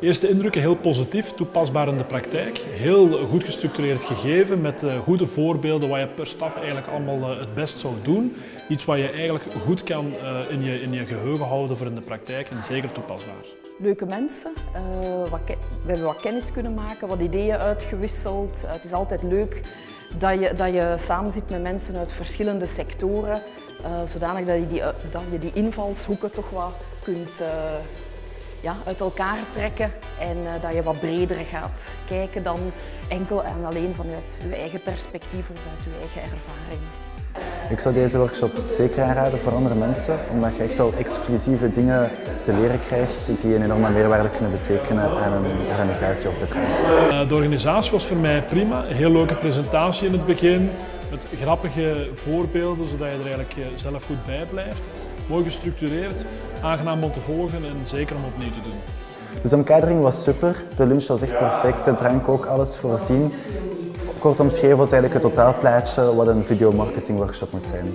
Eerste indrukken heel positief, toepasbaar in de praktijk. Heel goed gestructureerd gegeven met uh, goede voorbeelden wat je per stap eigenlijk allemaal uh, het best zou doen. Iets wat je eigenlijk goed kan uh, in, je, in je geheugen houden voor in de praktijk en zeker toepasbaar. Leuke mensen, wat we hebben wat kennis kunnen maken, wat ideeën uitgewisseld. het is altijd leuk dat je, dat je samen zit met mensen uit verschillende sectoren, zodanig dat je, die, dat je die invalshoeken toch wat kunt ja, uit elkaar trekken en uh, dat je wat breder gaat kijken dan enkel en alleen vanuit je eigen perspectief of vanuit je eigen ervaring. Ik zou deze workshop zeker aanraden voor andere mensen, omdat je echt wel exclusieve dingen te leren krijgt die een enorme meerwaarde kunnen betekenen aan een organisatie of bedrijf. De organisatie was voor mij prima, een heel leuke presentatie in het begin met grappige voorbeelden, zodat je er eigenlijk eh, zelf goed bij blijft. Mooi gestructureerd, aangenaam om te volgen en zeker om opnieuw te doen. Dus de omkadering was super, de lunch was echt perfect, de drank ook, alles voorzien. Kort omschreven was eigenlijk het totaalplaatje wat een videomarketing workshop moet zijn.